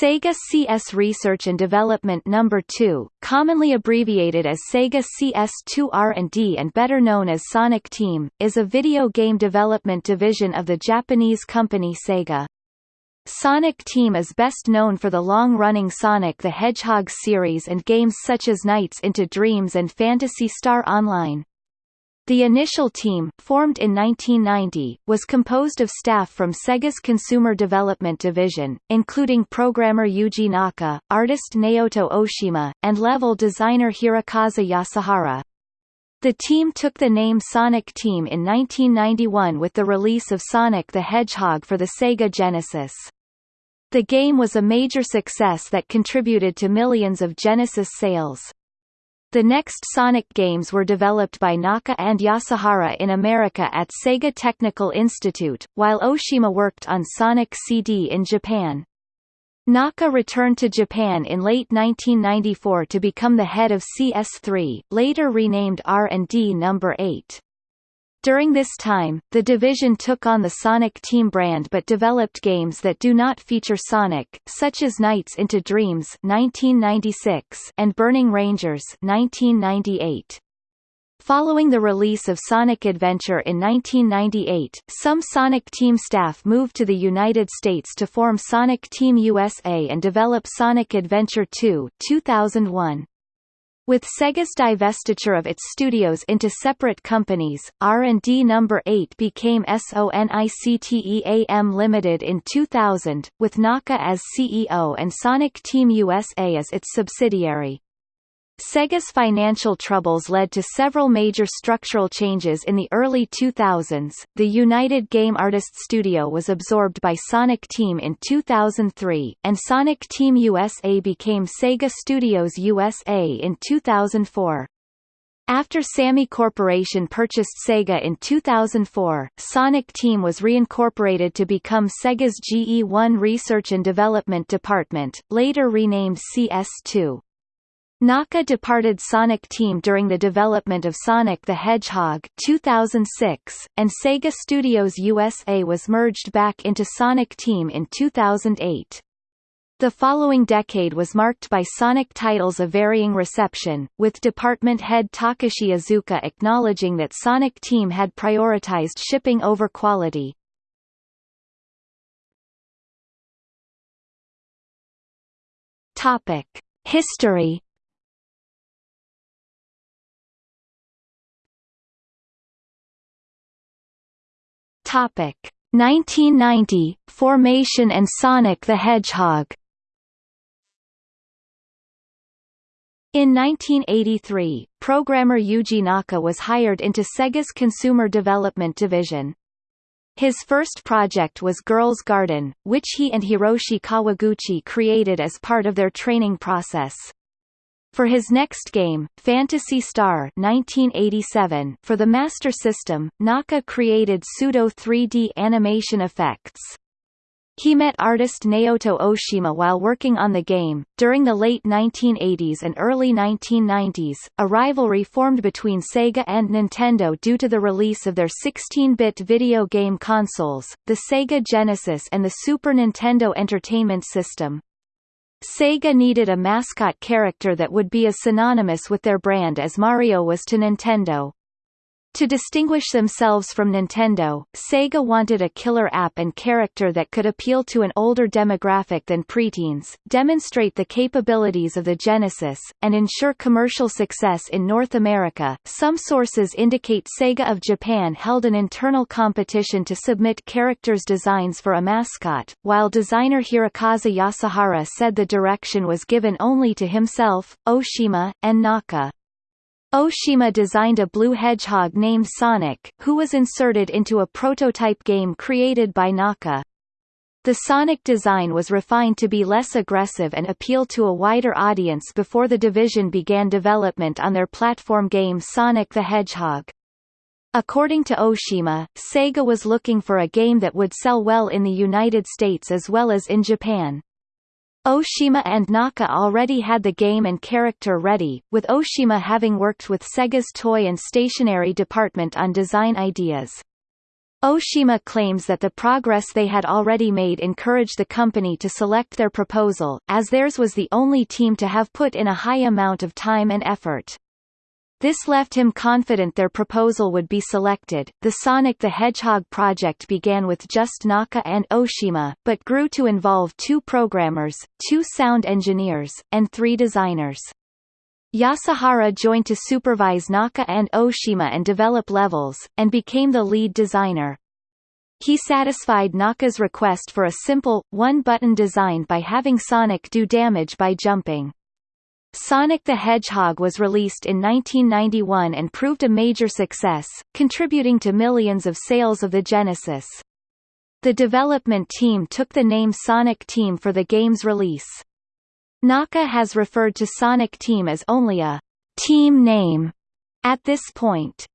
Sega CS Research and Development No. 2, commonly abbreviated as Sega CS2 R&D and better known as Sonic Team, is a video game development division of the Japanese company Sega. Sonic Team is best known for the long-running Sonic the Hedgehog series and games such as Nights into Dreams and Phantasy Star Online. The initial team, formed in 1990, was composed of staff from Sega's Consumer Development Division, including programmer Yuji Naka, artist Naoto Oshima, and level designer Hirokazu Yasuhara. The team took the name Sonic Team in 1991 with the release of Sonic the Hedgehog for the Sega Genesis. The game was a major success that contributed to millions of Genesis sales. The next Sonic games were developed by Naka and Yasuhara in America at Sega Technical Institute, while Oshima worked on Sonic CD in Japan. Naka returned to Japan in late 1994 to become the head of CS3, later renamed R&D No. 8. During this time, the division took on the Sonic Team brand but developed games that do not feature Sonic, such as Nights into Dreams 1996 and Burning Rangers 1998. Following the release of Sonic Adventure in 1998, some Sonic Team staff moved to the United States to form Sonic Team USA and develop Sonic Adventure 2 2001. With Sega's divestiture of its studios into separate companies, R&D No. 8 became SONICTEAM Limited in 2000, with Naka as CEO and Sonic Team USA as its subsidiary. Sega's financial troubles led to several major structural changes in the early 2000s. The United Game Artists Studio was absorbed by Sonic Team in 2003, and Sonic Team USA became Sega Studios USA in 2004. After Sammy Corporation purchased Sega in 2004, Sonic Team was reincorporated to become Sega's GE1 Research and Development Department, later renamed CS2. Naka departed Sonic Team during the development of Sonic the Hedgehog 2006, and Sega Studios USA was merged back into Sonic Team in 2008. The following decade was marked by Sonic titles of varying reception, with department head Takashi Iizuka acknowledging that Sonic Team had prioritized shipping over quality. History Topic 1990 Formation and Sonic the Hedgehog In 1983, programmer Yuji Naka was hired into Sega's Consumer Development Division. His first project was Girls Garden, which he and Hiroshi Kawaguchi created as part of their training process. For his next game, Phantasy Star 1987, for the Master System, Naka created pseudo 3D animation effects. He met artist Naoto Oshima while working on the game. During the late 1980s and early 1990s, a rivalry formed between Sega and Nintendo due to the release of their 16-bit video game consoles, the Sega Genesis and the Super Nintendo Entertainment System. Sega needed a mascot character that would be as synonymous with their brand as Mario was to Nintendo. To distinguish themselves from Nintendo, Sega wanted a killer app and character that could appeal to an older demographic than preteens, demonstrate the capabilities of the Genesis, and ensure commercial success in North America. Some sources indicate Sega of Japan held an internal competition to submit characters' designs for a mascot, while designer Hirokazu Yasuhara said the direction was given only to himself, Oshima, and Naka. Oshima designed a blue hedgehog named Sonic, who was inserted into a prototype game created by Naka. The Sonic design was refined to be less aggressive and appeal to a wider audience before the division began development on their platform game Sonic the Hedgehog. According to Oshima, Sega was looking for a game that would sell well in the United States as well as in Japan. Oshima and Naka already had the game and character ready, with Oshima having worked with Sega's toy and stationery department on design ideas. Oshima claims that the progress they had already made encouraged the company to select their proposal, as theirs was the only team to have put in a high amount of time and effort. This left him confident their proposal would be selected. The Sonic the Hedgehog project began with just Naka and Oshima, but grew to involve two programmers, two sound engineers, and three designers. Yasuhara joined to supervise Naka and Oshima and develop levels, and became the lead designer. He satisfied Naka's request for a simple, one-button design by having Sonic do damage by jumping. Sonic the Hedgehog was released in 1991 and proved a major success, contributing to millions of sales of the Genesis. The development team took the name Sonic Team for the game's release. Naka has referred to Sonic Team as only a team name at this point.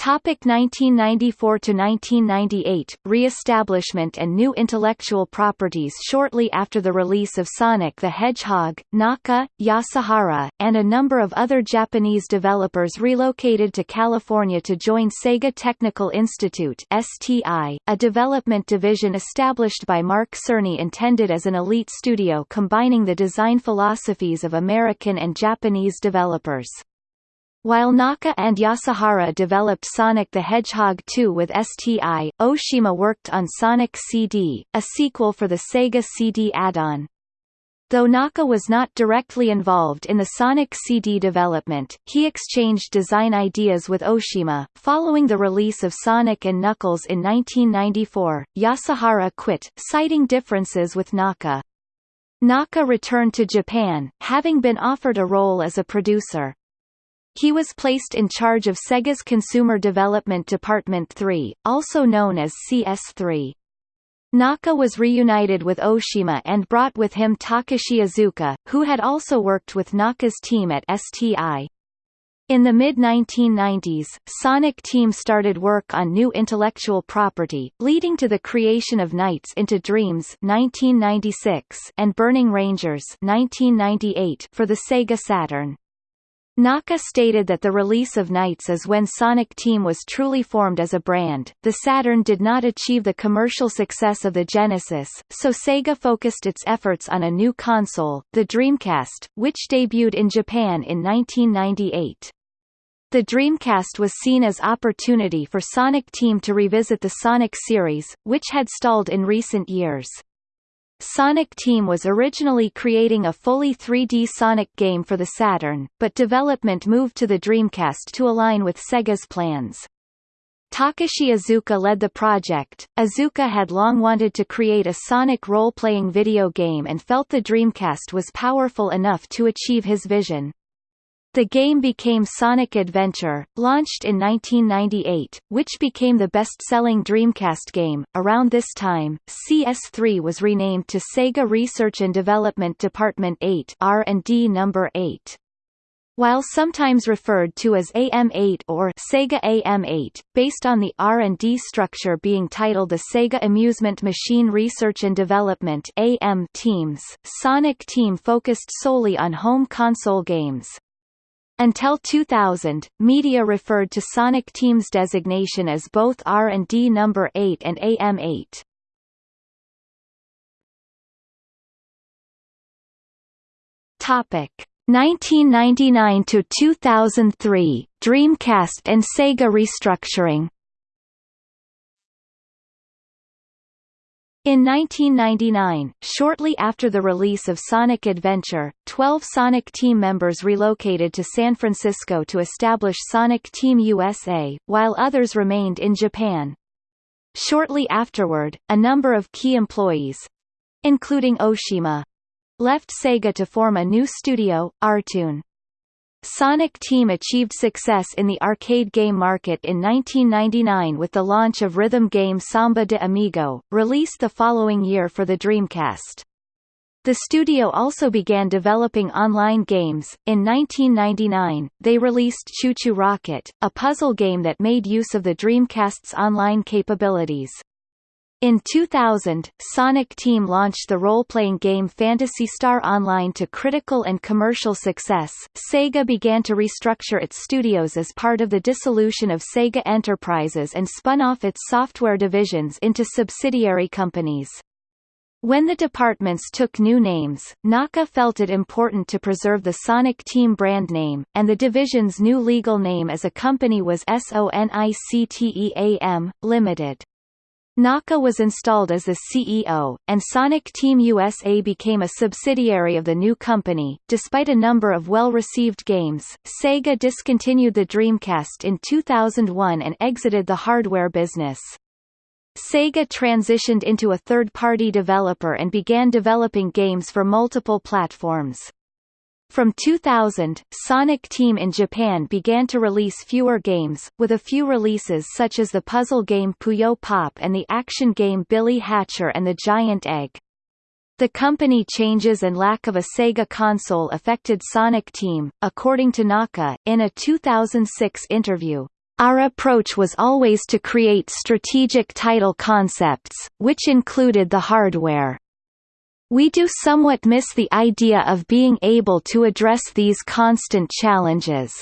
Topic 1994 to 1998 Re-establishment and new intellectual properties Shortly after the release of Sonic the Hedgehog, Naka, Yasuhara, and a number of other Japanese developers relocated to California to join Sega Technical Institute (STI), a development division established by Mark Cerny intended as an elite studio combining the design philosophies of American and Japanese developers. While Naka and Yasuhara developed Sonic the Hedgehog 2 with STI, Oshima worked on Sonic CD, a sequel for the Sega CD add-on. Though Naka was not directly involved in the Sonic CD development, he exchanged design ideas with Oshima. Following the release of Sonic and Knuckles in 1994, Yasuhara quit, citing differences with Naka. Naka returned to Japan, having been offered a role as a producer. He was placed in charge of Sega's Consumer Development Department 3, also known as CS3. Naka was reunited with Oshima and brought with him Takashi Iizuka, who had also worked with Naka's team at STI. In the mid-1990s, Sonic Team started work on new intellectual property, leading to the creation of Nights into Dreams 1996 and Burning Rangers 1998 for the Sega Saturn. Naka stated that the release of Nights is when Sonic Team was truly formed as a brand. The Saturn did not achieve the commercial success of the Genesis, so Sega focused its efforts on a new console, the Dreamcast, which debuted in Japan in 1998. The Dreamcast was seen as opportunity for Sonic Team to revisit the Sonic series, which had stalled in recent years. Sonic Team was originally creating a fully 3D Sonic game for the Saturn, but development moved to the Dreamcast to align with Sega's plans. Takashi Iizuka led the project. Iizuka had long wanted to create a Sonic role-playing video game and felt the Dreamcast was powerful enough to achieve his vision. The game became Sonic Adventure, launched in 1998, which became the best-selling Dreamcast game. Around this time, CS3 was renamed to Sega Research and Development Department 8 R&D number 8. While sometimes referred to as AM8 or Sega AM8, based on the R&D structure being titled the Sega Amusement Machine Research and Development AM teams, Sonic Team focused solely on home console games. Until 2000, media referred to Sonic Team's designation as both R&D number 8 and AM8. Topic 1999 to 2003 Dreamcast and Sega restructuring In 1999, shortly after the release of Sonic Adventure, 12 Sonic Team members relocated to San Francisco to establish Sonic Team USA, while others remained in Japan. Shortly afterward, a number of key employees—including Oshima—left Sega to form a new studio, Artoon. Sonic Team achieved success in the arcade game market in 1999 with the launch of rhythm game Samba de Amigo, released the following year for the Dreamcast. The studio also began developing online games. In 1999, they released ChuChu Rocket, a puzzle game that made use of the Dreamcast's online capabilities. In 2000, Sonic Team launched the role-playing game Phantasy Star Online to critical and commercial success. Sega began to restructure its studios as part of the dissolution of Sega Enterprises and spun off its software divisions into subsidiary companies. When the departments took new names, Naka felt it important to preserve the Sonic Team brand name, and the division's new legal name as a company was SONICTEAM, Limited. Naka was installed as the CEO, and Sonic Team USA became a subsidiary of the new company. Despite a number of well-received games, Sega discontinued the Dreamcast in 2001 and exited the hardware business. Sega transitioned into a third-party developer and began developing games for multiple platforms. From 2000, Sonic Team in Japan began to release fewer games, with a few releases such as the puzzle game Puyo Pop and the action game Billy Hatcher and the Giant Egg. The company changes and lack of a Sega console affected Sonic Team, according to Naka, in a 2006 interview. Our approach was always to create strategic title concepts, which included the hardware. We do somewhat miss the idea of being able to address these constant challenges.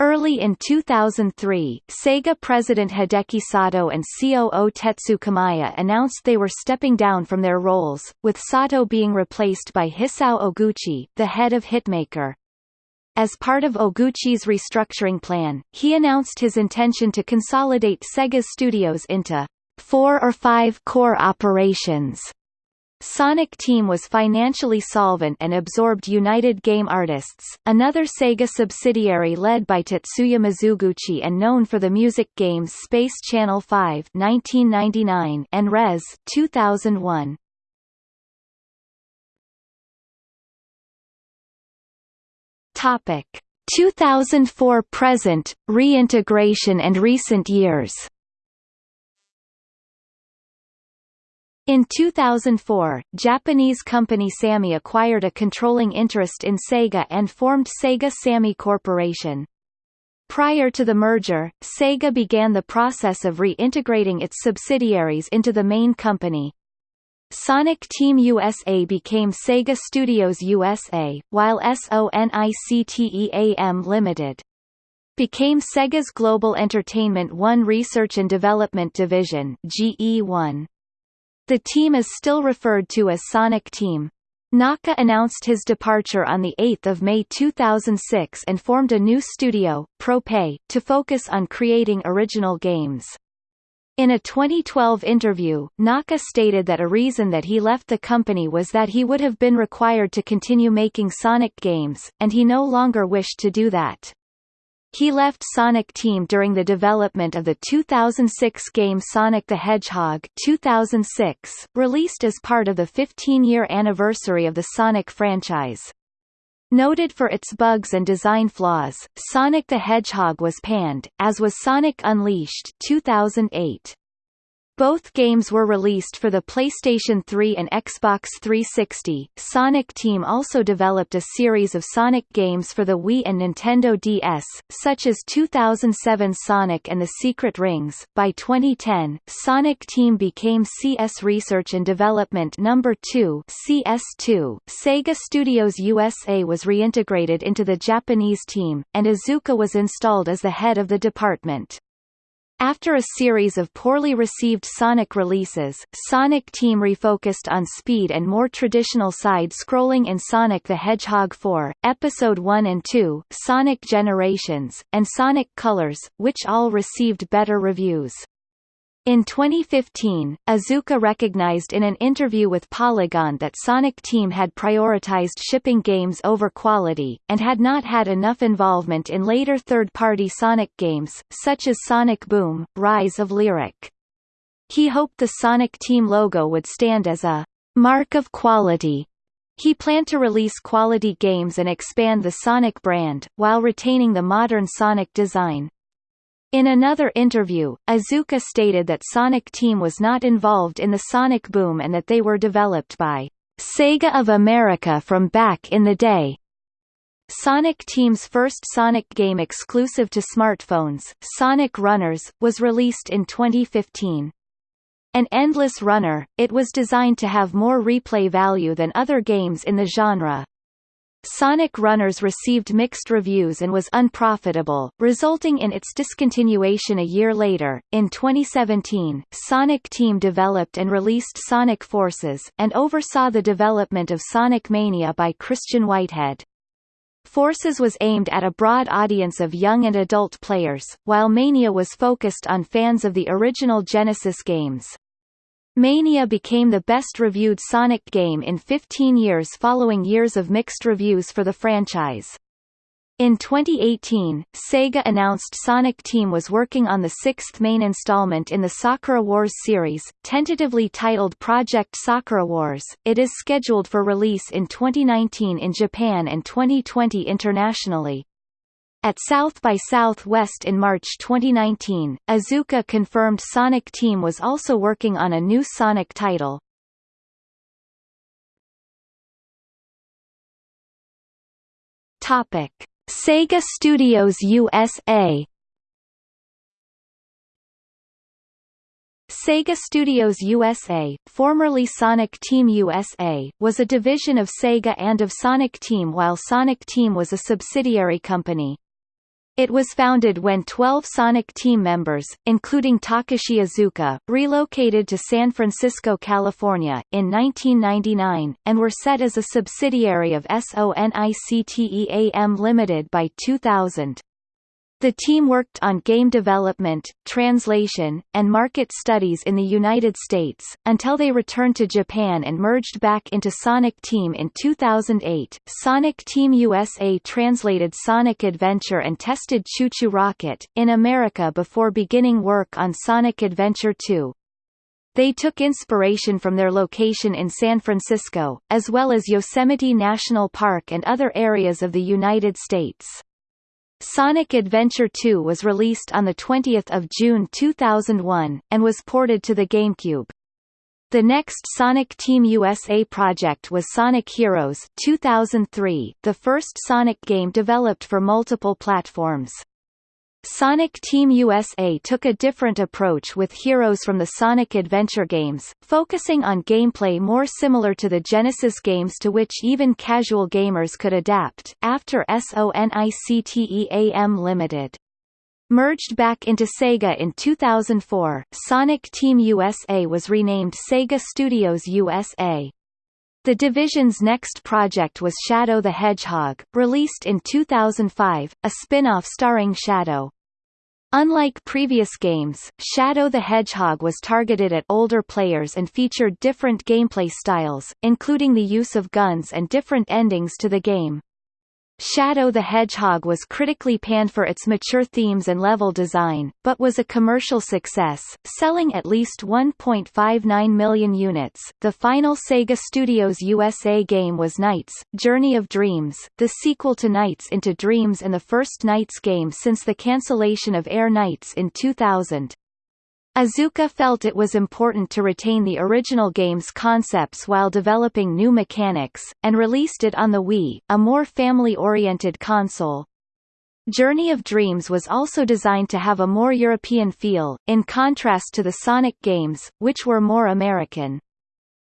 Early in 2003, Sega president Hideki Sato and COO Tetsu Kayama announced they were stepping down from their roles, with Sato being replaced by Hisao Oguchi, the head of Hitmaker. As part of Oguchi's restructuring plan, he announced his intention to consolidate Sega's studios into four or five core operations Sonic Team was financially solvent and absorbed United Game Artists, another Sega subsidiary led by Tetsuya Mizuguchi and known for the music games Space Channel 5 1999 and Rez 2001. Topic 2004 present, reintegration and recent years In 2004, Japanese company Sammy acquired a controlling interest in Sega and formed Sega Sammy Corporation. Prior to the merger, Sega began the process of reintegrating its subsidiaries into the main company. Sonic Team USA became Sega Studios USA, while SONICTEAM Limited became Sega's Global Entertainment One Research and Development Division GE1. The team is still referred to as Sonic Team. Naka announced his departure on 8 May 2006 and formed a new studio, Prope, to focus on creating original games. In a 2012 interview, Naka stated that a reason that he left the company was that he would have been required to continue making Sonic games, and he no longer wished to do that. He left Sonic Team during the development of the 2006 game Sonic the Hedgehog 2006, released as part of the 15-year anniversary of the Sonic franchise. Noted for its bugs and design flaws, Sonic the Hedgehog was panned, as was Sonic Unleashed 2008. Both games were released for the PlayStation 3 and Xbox 360. Sonic Team also developed a series of Sonic games for the Wii and Nintendo DS, such as 2007 Sonic and the Secret Rings. By 2010, Sonic Team became CS Research and Development Number 2, CS2. Sega Studios USA was reintegrated into the Japanese team, and Iizuka was installed as the head of the department. After a series of poorly received Sonic releases, Sonic Team refocused on speed and more traditional side-scrolling in Sonic the Hedgehog 4, Episode 1 and 2, Sonic Generations, and Sonic Colors, which all received better reviews. In 2015, Iizuka recognized in an interview with Polygon that Sonic Team had prioritized shipping games over quality, and had not had enough involvement in later third-party Sonic games, such as Sonic Boom, Rise of Lyric. He hoped the Sonic Team logo would stand as a mark of quality. He planned to release quality games and expand the Sonic brand, while retaining the modern Sonic design. In another interview, Iizuka stated that Sonic Team was not involved in the Sonic boom and that they were developed by Sega of America from back in the day. Sonic Team's first Sonic game exclusive to smartphones, Sonic Runners, was released in 2015. An endless runner, it was designed to have more replay value than other games in the genre. Sonic Runners received mixed reviews and was unprofitable, resulting in its discontinuation a year later. In 2017, Sonic Team developed and released Sonic Forces, and oversaw the development of Sonic Mania by Christian Whitehead. Forces was aimed at a broad audience of young and adult players, while Mania was focused on fans of the original Genesis games. Mania became the best-reviewed Sonic game in 15 years following years of mixed reviews for the franchise. In 2018, Sega announced Sonic Team was working on the sixth main installment in the Sakura Wars series, tentatively titled Project Sakura Wars. It is scheduled for release in 2019 in Japan and 2020 internationally. At South by Southwest in March 2019, Iizuka confirmed Sonic Team was also working on a new Sonic title. Topic: Sega Studios USA Sega Studios USA, formerly Sonic Team USA, was a division of Sega and of Sonic Team while Sonic Team was a subsidiary company. It was founded when 12 Sonic team members, including Takashi Iizuka, relocated to San Francisco, California, in 1999, and were set as a subsidiary of SONICTEAM Limited by 2000. The team worked on game development, translation, and market studies in the United States, until they returned to Japan and merged back into Sonic Team in 2008. Sonic Team USA translated Sonic Adventure and tested ChuChu Rocket, in America before beginning work on Sonic Adventure 2. They took inspiration from their location in San Francisco, as well as Yosemite National Park and other areas of the United States. Sonic Adventure 2 was released on 20 June 2001, and was ported to the GameCube. The next Sonic Team USA project was Sonic Heroes 2003, the first Sonic game developed for multiple platforms. Sonic Team USA took a different approach with heroes from the Sonic Adventure games, focusing on gameplay more similar to the Genesis games to which even casual gamers could adapt. After SONICTEAM Limited merged back into Sega in 2004, Sonic Team USA was renamed Sega Studios USA. The division's next project was Shadow the Hedgehog, released in 2005, a spin-off starring Shadow. Unlike previous games, Shadow the Hedgehog was targeted at older players and featured different gameplay styles, including the use of guns and different endings to the game. Shadow the Hedgehog was critically panned for its mature themes and level design, but was a commercial success, selling at least 1.59 million units. The final Sega Studios USA game was Nights, Journey of Dreams, the sequel to Nights into Dreams and the first Nights game since the cancellation of Air Nights in 2000. Iizuka felt it was important to retain the original game's concepts while developing new mechanics, and released it on the Wii, a more family-oriented console. Journey of Dreams was also designed to have a more European feel, in contrast to the Sonic games, which were more American.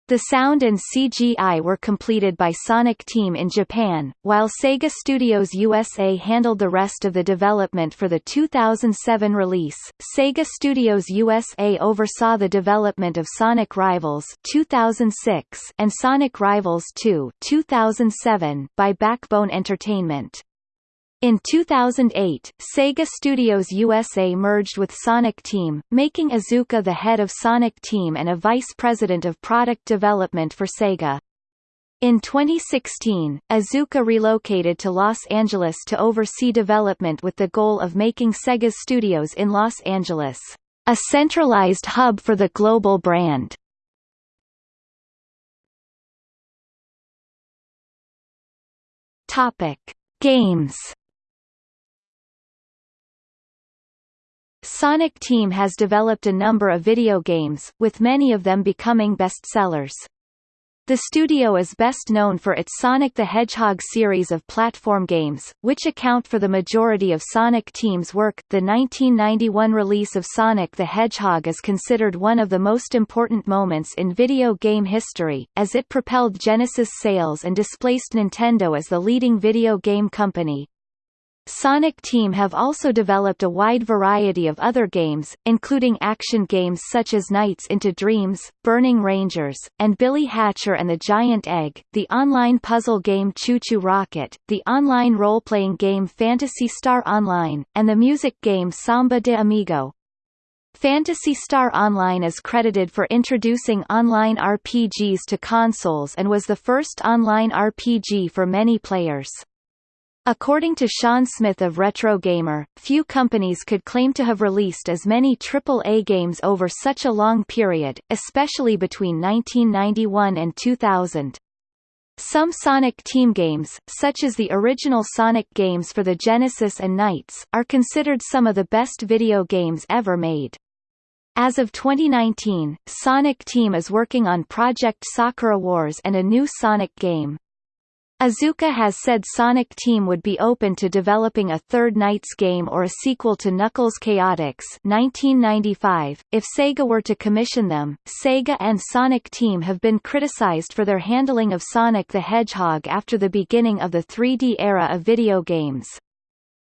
The sound and CGI were completed by Sonic Team in Japan, while Sega Studios USA handled the rest of the development for the 2007 release. Sega Studios USA oversaw the development of Sonic Rivals 2006 and Sonic Rivals 2 2007 by Backbone Entertainment. In 2008, Sega Studios USA merged with Sonic Team, making Iizuka the head of Sonic Team and a vice president of product development for Sega. In 2016, Iizuka relocated to Los Angeles to oversee development with the goal of making Sega's studios in Los Angeles a centralized hub for the global brand. Topic: Games Sonic Team has developed a number of video games, with many of them becoming bestsellers. The studio is best known for its Sonic the Hedgehog series of platform games, which account for the majority of Sonic Team's work. The 1991 release of Sonic the Hedgehog is considered one of the most important moments in video game history, as it propelled Genesis sales and displaced Nintendo as the leading video game company. Sonic Team have also developed a wide variety of other games, including action games such as Nights into Dreams, Burning Rangers, and Billy Hatcher and the Giant Egg, the online puzzle game ChuChu Rocket, the online role-playing game Phantasy Star Online, and the music game Samba de Amigo. Phantasy Star Online is credited for introducing online RPGs to consoles and was the first online RPG for many players. According to Sean Smith of Retro Gamer, few companies could claim to have released as many AAA games over such a long period, especially between 1991 and 2000. Some Sonic Team games, such as the original Sonic games for the Genesis and Nights, are considered some of the best video games ever made. As of 2019, Sonic Team is working on Project Sakura Wars and a new Sonic game. Iizuka has said Sonic Team would be open to developing a third Nights game or a sequel to Knuckles Chaotix 1995, if Sega were to commission them. Sega and Sonic Team have been criticized for their handling of Sonic the Hedgehog after the beginning of the 3D era of video games.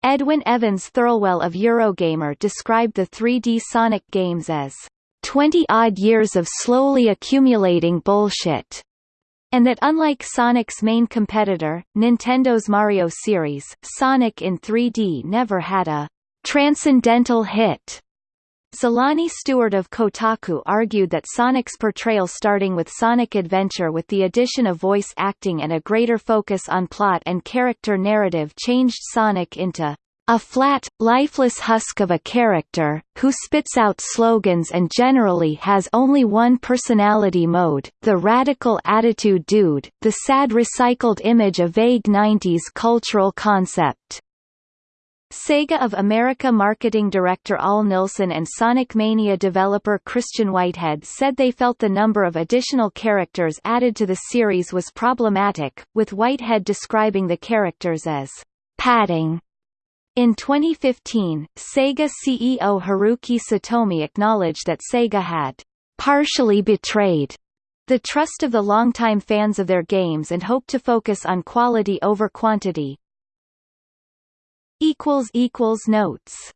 Edwin Evans Thirlwell of Eurogamer described the 3D Sonic games as 20-odd years of slowly accumulating bullshit and that unlike Sonic's main competitor, Nintendo's Mario series, Sonic in 3D never had a transcendental hit. Zolani Stewart of Kotaku argued that Sonic's portrayal starting with Sonic Adventure with the addition of voice acting and a greater focus on plot and character narrative changed Sonic into a flat, lifeless husk of a character, who spits out slogans and generally has only one personality mode, the radical attitude dude, the sad recycled image of vague 90s cultural concept. Sega of America marketing director Al Nilsen and Sonic Mania developer Christian Whitehead said they felt the number of additional characters added to the series was problematic, with Whitehead describing the characters as padding in 2015, Sega CEO Haruki Satomi acknowledged that Sega had partially betrayed the trust of the longtime fans of their games and hoped to focus on quality over quantity. Notes